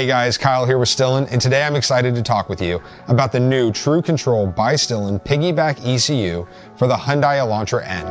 Hey guys, Kyle here with Stillen, and today I'm excited to talk with you about the new True Control by Stillen Piggyback ECU for the Hyundai Elantra N.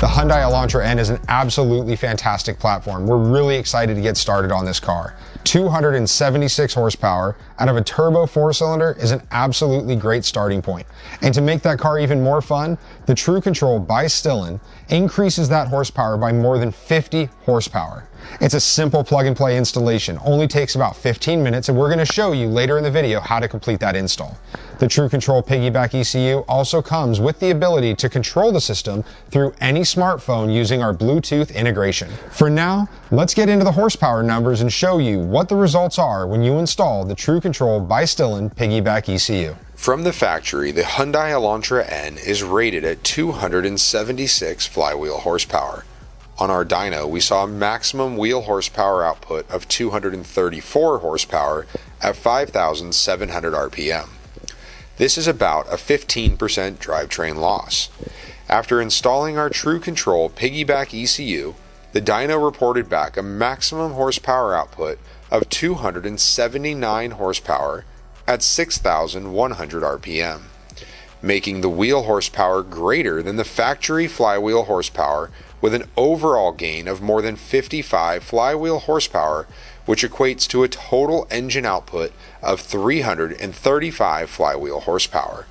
The Hyundai Elantra N is an absolutely fantastic platform. We're really excited to get started on this car. 276 horsepower out of a turbo four cylinder is an absolutely great starting point. And to make that car even more fun, the True Control by Stillen increases that horsepower by more than 50 horsepower. It's a simple plug and play installation, only takes about 15 minutes, and we're going to show you later in the video how to complete that install. The True Control Piggyback ECU also comes with the ability to control the system through any smartphone using our Bluetooth integration. For now, let's get into the horsepower numbers and show you what the results are when you install the True Control by Stillen Piggyback ECU. From the factory, the Hyundai Elantra N is rated at 276 flywheel horsepower. On our dyno, we saw a maximum wheel horsepower output of 234 horsepower at 5,700 RPM. This is about a 15% drivetrain loss. After installing our True Control Piggyback ECU, the dyno reported back a maximum horsepower output of 279 horsepower at 6,100 RPM, making the wheel horsepower greater than the factory flywheel horsepower with an overall gain of more than 55 flywheel horsepower, which equates to a total engine output of 335 flywheel horsepower.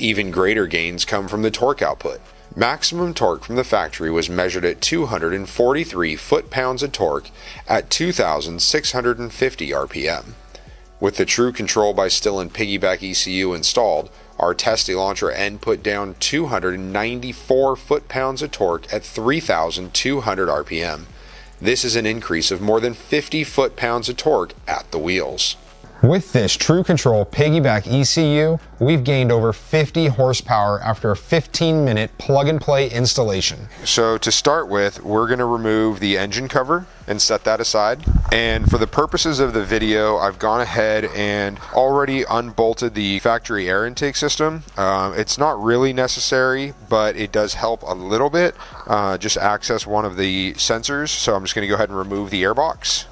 Even greater gains come from the torque output. Maximum torque from the factory was measured at 243 foot-pounds of torque at 2,650 RPM. With the True Control by Stillen Piggyback ECU installed, our test Elantra N put down 294 foot-pounds of torque at 3,200 RPM. This is an increase of more than 50 foot-pounds of torque at the wheels. With this True Control Piggyback ECU, we've gained over 50 horsepower after a 15 minute plug and play installation. So to start with, we're going to remove the engine cover and set that aside. And for the purposes of the video, I've gone ahead and already unbolted the factory air intake system. Um, it's not really necessary, but it does help a little bit. Uh, just access one of the sensors. So I'm just going to go ahead and remove the airbox.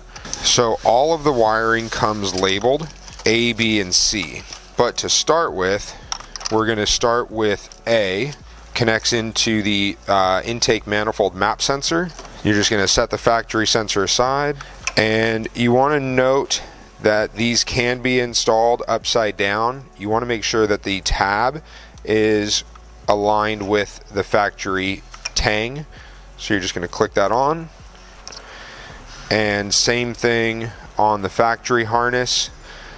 So all of the wiring comes labeled A, B, and C. But to start with, we're going to start with A, connects into the uh, intake manifold map sensor. You're just going to set the factory sensor aside. And you want to note that these can be installed upside down. You want to make sure that the tab is aligned with the factory tang. So you're just going to click that on and same thing on the factory harness.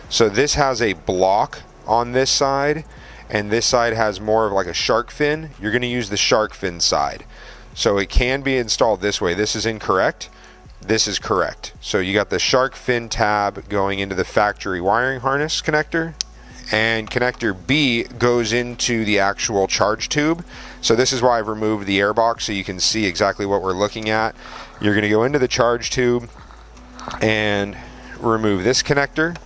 So this has a block on this side and this side has more of like a shark fin. You're going to use the shark fin side. So it can be installed this way. This is incorrect. This is correct. So you got the shark fin tab going into the factory wiring harness connector and connector B goes into the actual charge tube. So this is why I've removed the airbox so you can see exactly what we're looking at. You're going to go into the charge tube and remove this connector.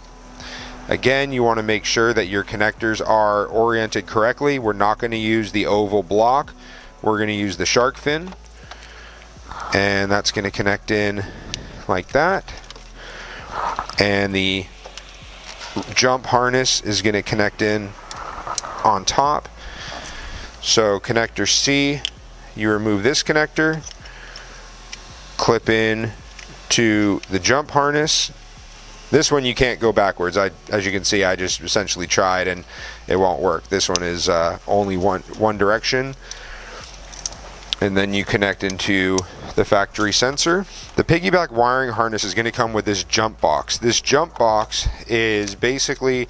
Again, you want to make sure that your connectors are oriented correctly. We're not going to use the oval block. We're going to use the shark fin. And that's going to connect in like that. And the jump harness is going to connect in on top. So connector C, you remove this connector, clip in to the jump harness. This one you can't go backwards. I, as you can see, I just essentially tried and it won't work. This one is uh, only one one direction. And then you connect into the factory sensor. The piggyback wiring harness is going to come with this jump box. This jump box is basically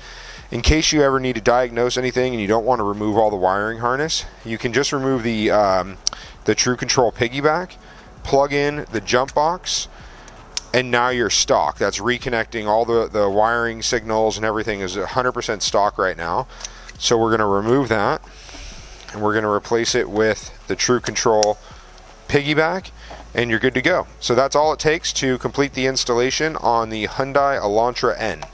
in case you ever need to diagnose anything and you don't want to remove all the wiring harness, you can just remove the um, the True Control piggyback, plug in the jump box, and now you're stock. That's reconnecting all the, the wiring signals and everything is 100% stock right now. So we're going to remove that and we're going to replace it with the True Control piggyback and you're good to go. So that's all it takes to complete the installation on the Hyundai Elantra N.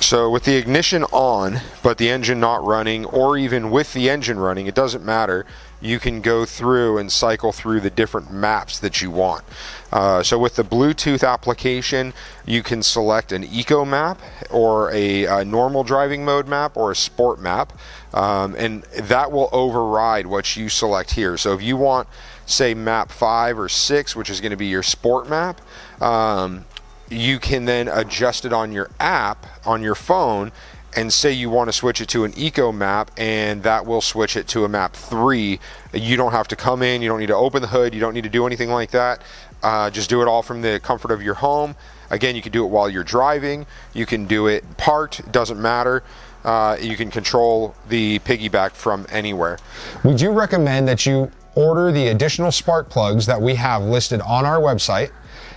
So with the ignition on, but the engine not running, or even with the engine running, it doesn't matter. You can go through and cycle through the different maps that you want. Uh, so with the Bluetooth application, you can select an eco map or a, a normal driving mode map or a sport map, um, and that will override what you select here. So if you want, say, map five or six, which is going to be your sport map, um, you can then adjust it on your app on your phone and say you want to switch it to an eco map and that will switch it to a map 3 you don't have to come in you don't need to open the hood you don't need to do anything like that. Uh, just do it all from the comfort of your home. Again you can do it while you're driving you can do it parked doesn't matter. Uh, you can control the piggyback from anywhere. We do recommend that you order the additional spark plugs that we have listed on our website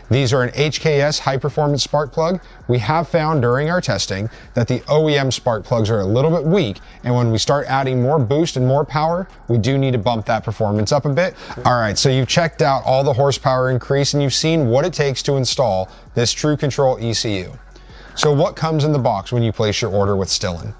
these are an HKS high performance spark plug. We have found during our testing that the OEM spark plugs are a little bit weak, and when we start adding more boost and more power, we do need to bump that performance up a bit. All right, so you've checked out all the horsepower increase and you've seen what it takes to install this True Control ECU. So what comes in the box when you place your order with Stillen?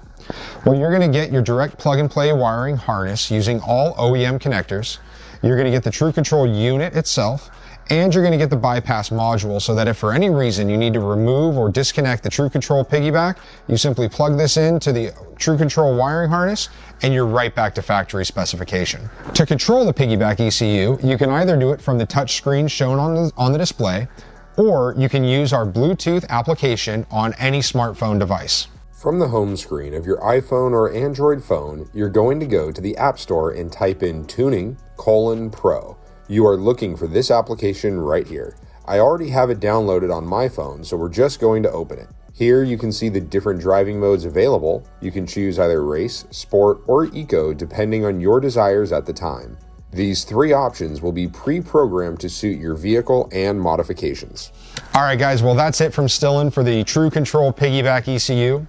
Well, you're gonna get your direct plug and play wiring harness using all OEM connectors. You're gonna get the True Control unit itself, and you're going to get the bypass module so that if for any reason you need to remove or disconnect the True Control piggyback, you simply plug this into the True Control wiring harness and you're right back to factory specification. To control the piggyback ECU, you can either do it from the touch screen shown on the, on the display, or you can use our Bluetooth application on any smartphone device. From the home screen of your iPhone or Android phone, you're going to go to the App Store and type in Tuning colon Pro. You are looking for this application right here. I already have it downloaded on my phone, so we're just going to open it. Here you can see the different driving modes available. You can choose either race, sport, or eco depending on your desires at the time. These three options will be pre-programmed to suit your vehicle and modifications. All right guys, well that's it from Stillen for the True Control Piggyback ECU.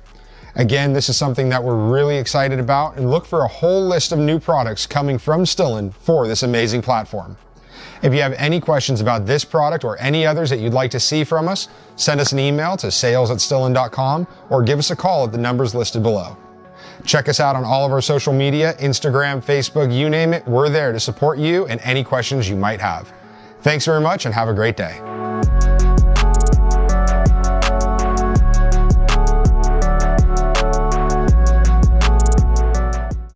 Again, this is something that we're really excited about and look for a whole list of new products coming from Stillen for this amazing platform. If you have any questions about this product or any others that you'd like to see from us, send us an email to sales at or give us a call at the numbers listed below. Check us out on all of our social media, Instagram, Facebook, you name it. We're there to support you and any questions you might have. Thanks very much and have a great day.